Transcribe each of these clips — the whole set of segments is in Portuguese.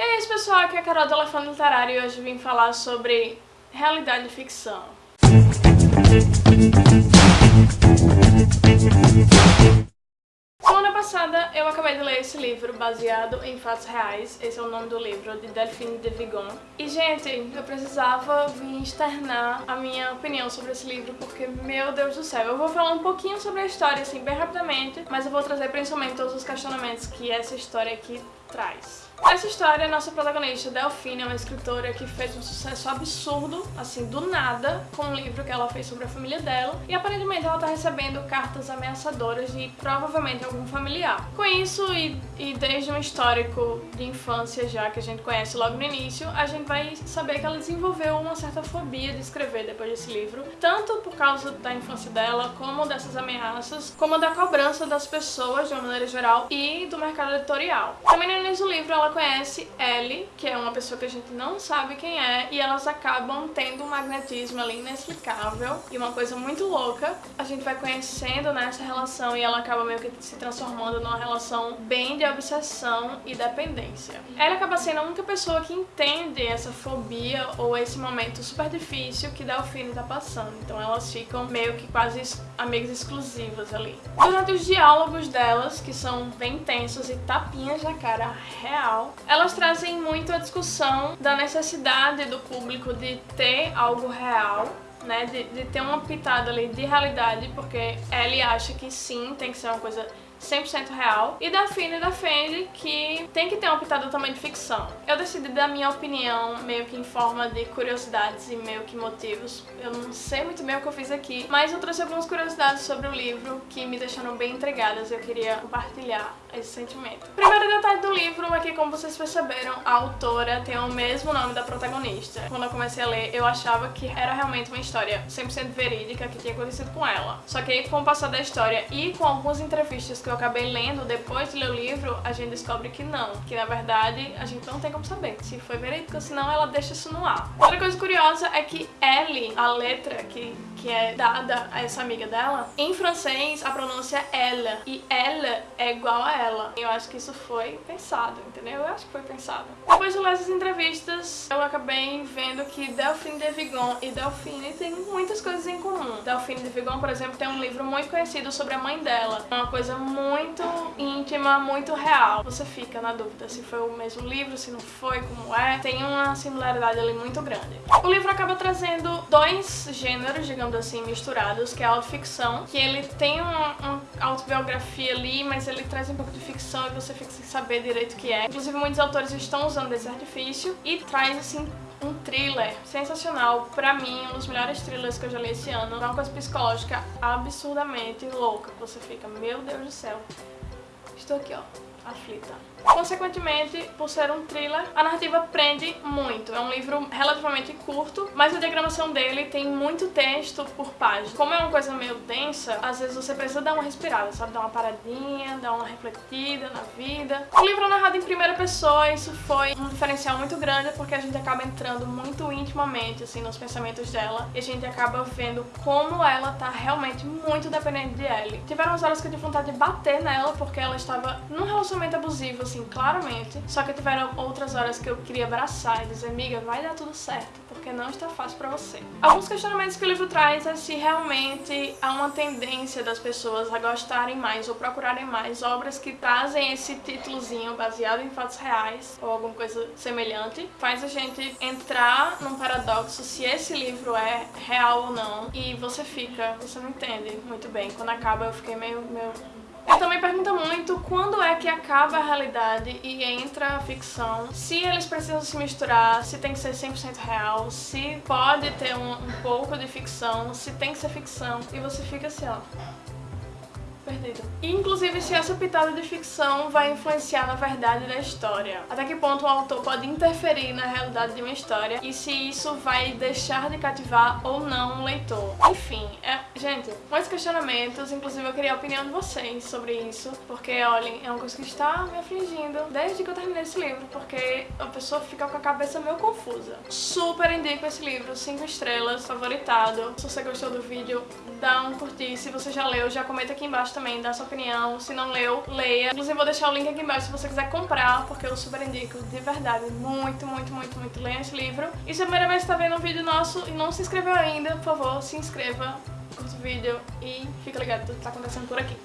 E é isso pessoal, aqui é a Carol do Elefante Literário e hoje vim falar sobre realidade e ficção. Semana passada eu acabei de ler esse livro baseado em fatos reais, esse é o nome do livro, de Delphine de Vigon. E gente, eu precisava vir externar a minha opinião sobre esse livro porque, meu Deus do céu, eu vou falar um pouquinho sobre a história assim, bem rapidamente, mas eu vou trazer principalmente todos os questionamentos que essa história aqui traz. Essa história, nossa protagonista, Delphine, é uma escritora que fez um sucesso absurdo, assim, do nada, com um livro que ela fez sobre a família dela, e aparentemente ela tá recebendo cartas ameaçadoras de provavelmente algum familiar. Com isso, e, e desde um histórico de infância já, que a gente conhece logo no início, a gente vai saber que ela desenvolveu uma certa fobia de escrever depois desse livro, tanto por causa da infância dela, como dessas ameaças, como da cobrança das pessoas, de uma maneira geral, e do mercado editorial. Também no início do livro, ela conhece Ellie, que é uma pessoa que a gente não sabe quem é, e elas acabam tendo um magnetismo ali inexplicável e uma coisa muito louca. A gente vai conhecendo nessa relação e ela acaba meio que se transformando numa relação bem de obsessão e dependência. Ela acaba sendo a única pessoa que entende essa fobia ou esse momento super difícil que Delphine tá passando, então elas ficam meio que quase amigas exclusivas ali. Durante os diálogos delas, que são bem intensos e tapinhas na cara real, elas trazem muito a discussão da necessidade do público de ter algo real né, de, de ter uma pitada ali de realidade, porque ele acha que sim, tem que ser uma coisa 100% real. E Daphne defende que tem que ter uma pitada também de ficção. Eu decidi dar minha opinião meio que em forma de curiosidades e meio que motivos. Eu não sei muito bem o que eu fiz aqui, mas eu trouxe algumas curiosidades sobre o livro que me deixaram bem intrigadas e eu queria compartilhar esse sentimento. Primeiro detalhe do livro é que, como vocês perceberam, a autora tem o mesmo nome da protagonista. Quando eu comecei a ler, eu achava que era realmente uma história 100% verídica que tinha acontecido com ela. Só que aí, com o passar da história e com algumas entrevistas que eu acabei lendo depois de ler o livro, a gente descobre que não. Que, na verdade, a gente não tem como saber se foi verídico, senão ela deixa isso no ar. Outra coisa curiosa é que Ellie, a letra que, que é dada a essa amiga dela, em francês a pronúncia é ela. E ela é igual a ela. Eu acho que isso foi pensado, entendeu? Eu acho que foi pensado. Depois de ler essas entrevistas, eu acabei vendo que Delphine de Vigon e Delphine têm muitas coisas em comum. Delphine de Vigon, por exemplo, tem um livro muito conhecido sobre a mãe dela. Uma coisa muito íntima, muito real. Você fica na dúvida se foi o mesmo livro, se não foi, como é. Tem uma similaridade ali muito grande. O livro acaba trazendo dois gêneros, digamos assim, misturados, que é autoficção, que ele tem uma, uma autobiografia ali, mas ele traz um pouco de ficção e você fica sem saber direito o que é. Inclusive, muitos autores estão usando esse artifício e traz, assim, um thriller sensacional, pra mim, um dos melhores thrillers que eu já li esse ano. É uma coisa psicológica absurdamente louca, você fica, meu Deus do céu, estou aqui, ó, aflita. Consequentemente, por ser um thriller, a narrativa prende muito. É um livro relativamente curto, mas a diagramação dele tem muito texto por página. Como é uma coisa meio densa, às vezes você precisa dar uma respirada, sabe? Dar uma paradinha, dar uma refletida na vida. O livro é narrado em primeira pessoa, isso foi um diferencial muito grande, porque a gente acaba entrando muito intimamente, assim, nos pensamentos dela, e a gente acaba vendo como ela tá realmente muito dependente de Ellie. Tiveram umas horas que eu tive vontade de bater nela, porque ela estava num relacionamento abusivo, assim, claramente. Só que tiveram outras horas que eu queria abraçar e dizer, amiga, vai dar tudo certo, porque não está fácil pra você. Alguns questionamentos que o livro traz é se realmente há uma tendência das pessoas a gostarem mais ou procurarem mais obras que trazem esse títulozinho baseado em fatos reais ou alguma coisa semelhante. Faz a gente entrar num paradoxo se esse livro é real ou não e você fica, você não entende muito bem. Quando acaba eu fiquei meio, meio ele também pergunta muito quando é que acaba a realidade e entra a ficção, se eles precisam se misturar, se tem que ser 100% real, se pode ter um, um pouco de ficção, se tem que ser ficção, e você fica assim, ó perdido. E, inclusive, se essa pitada de ficção vai influenciar na verdade da história. Até que ponto o autor pode interferir na realidade de uma história e se isso vai deixar de cativar ou não o leitor. Enfim, é, gente, muitos questionamentos, inclusive eu queria a opinião de vocês sobre isso, porque, olhem, é uma coisa que está me afligindo desde que eu terminei esse livro, porque a pessoa fica com a cabeça meio confusa. Super indico esse livro, 5 estrelas, favoritado. Se você gostou do vídeo, dá um curtir. Se você já leu, já comenta aqui embaixo também, dá sua opinião. Se não leu, leia. Inclusive vou deixar o link aqui embaixo se você quiser comprar, porque eu super indico, de verdade, muito, muito, muito, muito. Leia esse livro. E se a primeira vez que tá vendo um vídeo nosso e não se inscreveu ainda, por favor, se inscreva, curta o vídeo e fica ligado tudo que tá acontecendo por aqui.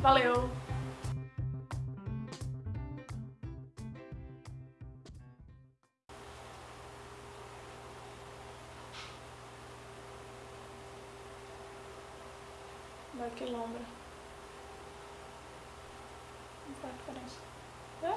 Valeu! Vai que lombra. Não faz diferença. É?